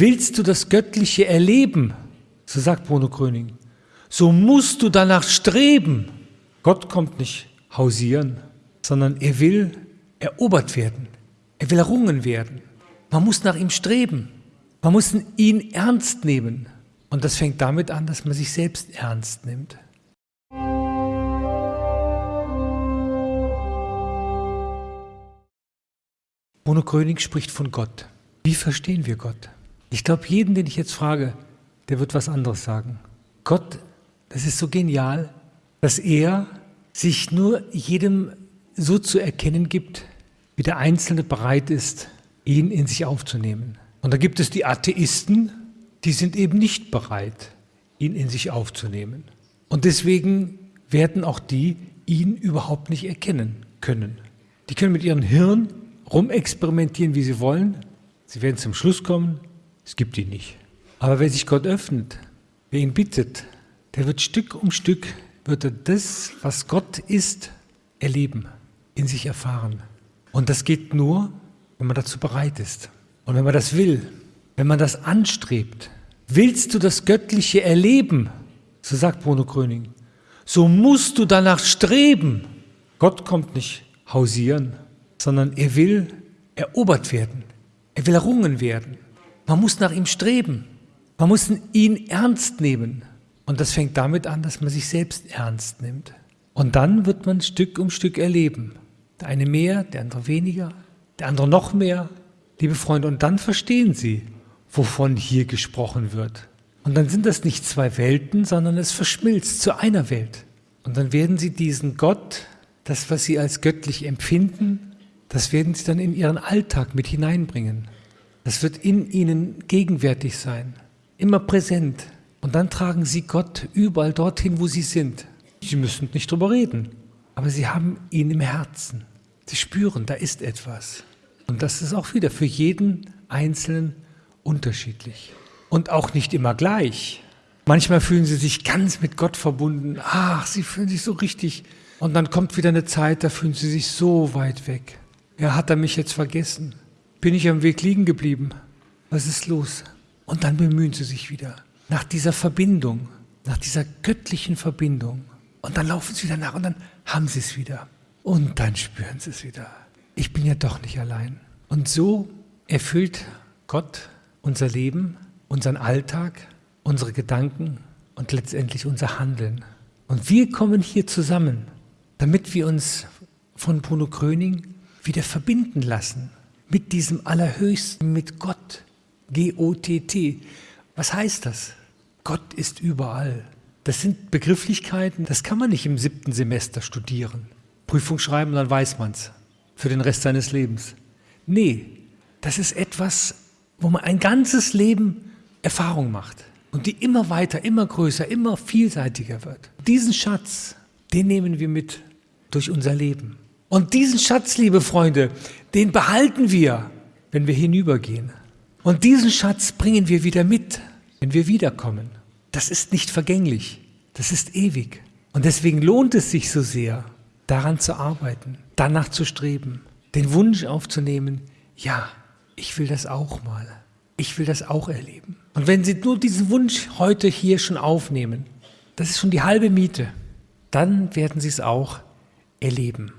Willst du das Göttliche erleben, so sagt Bruno Gröning, so musst du danach streben. Gott kommt nicht hausieren, sondern er will erobert werden. Er will errungen werden. Man muss nach ihm streben. Man muss ihn ernst nehmen. Und das fängt damit an, dass man sich selbst ernst nimmt. Bruno Gröning spricht von Gott. Wie verstehen wir Gott? Ich glaube, jeden, den ich jetzt frage, der wird was anderes sagen. Gott, das ist so genial, dass er sich nur jedem so zu erkennen gibt, wie der Einzelne bereit ist, ihn in sich aufzunehmen. Und da gibt es die Atheisten, die sind eben nicht bereit, ihn in sich aufzunehmen. Und deswegen werden auch die ihn überhaupt nicht erkennen können. Die können mit ihrem Hirn rumexperimentieren, wie sie wollen. Sie werden zum Schluss kommen, es gibt ihn nicht. Aber wer sich Gott öffnet, wer ihn bittet, der wird Stück um Stück, wird er das, was Gott ist, erleben, in sich erfahren. Und das geht nur, wenn man dazu bereit ist. Und wenn man das will, wenn man das anstrebt. Willst du das Göttliche erleben, so sagt Bruno Gröning, so musst du danach streben. Gott kommt nicht hausieren, sondern er will erobert werden. Er will errungen werden. Man muss nach ihm streben. Man muss ihn ernst nehmen. Und das fängt damit an, dass man sich selbst ernst nimmt. Und dann wird man Stück um Stück erleben. Der eine mehr, der andere weniger, der andere noch mehr. Liebe Freunde, und dann verstehen Sie, wovon hier gesprochen wird. Und dann sind das nicht zwei Welten, sondern es verschmilzt zu einer Welt. Und dann werden Sie diesen Gott, das, was Sie als göttlich empfinden, das werden Sie dann in Ihren Alltag mit hineinbringen. Das wird in ihnen gegenwärtig sein, immer präsent. Und dann tragen sie Gott überall dorthin, wo sie sind. Sie müssen nicht drüber reden, aber sie haben ihn im Herzen. Sie spüren, da ist etwas. Und das ist auch wieder für jeden Einzelnen unterschiedlich. Und auch nicht immer gleich. Manchmal fühlen sie sich ganz mit Gott verbunden. Ach, sie fühlen sich so richtig. Und dann kommt wieder eine Zeit, da fühlen sie sich so weit weg. Ja, hat er mich jetzt vergessen? Bin ich am Weg liegen geblieben. Was ist los? Und dann bemühen sie sich wieder nach dieser Verbindung, nach dieser göttlichen Verbindung. Und dann laufen sie wieder nach und dann haben sie es wieder. Und dann spüren sie es wieder. Ich bin ja doch nicht allein. Und so erfüllt Gott unser Leben, unseren Alltag, unsere Gedanken und letztendlich unser Handeln. Und wir kommen hier zusammen, damit wir uns von Bruno Kröning wieder verbinden lassen mit diesem Allerhöchsten, mit Gott. G-O-T-T. Was heißt das? Gott ist überall. Das sind Begrifflichkeiten, das kann man nicht im siebten Semester studieren. Prüfung schreiben, dann weiß man es. Für den Rest seines Lebens. Nee, das ist etwas, wo man ein ganzes Leben Erfahrung macht. Und die immer weiter, immer größer, immer vielseitiger wird. Diesen Schatz, den nehmen wir mit durch unser Leben. Und diesen Schatz, liebe Freunde, den behalten wir, wenn wir hinübergehen. Und diesen Schatz bringen wir wieder mit, wenn wir wiederkommen. Das ist nicht vergänglich, das ist ewig. Und deswegen lohnt es sich so sehr, daran zu arbeiten, danach zu streben, den Wunsch aufzunehmen, ja, ich will das auch mal, ich will das auch erleben. Und wenn Sie nur diesen Wunsch heute hier schon aufnehmen, das ist schon die halbe Miete, dann werden Sie es auch erleben.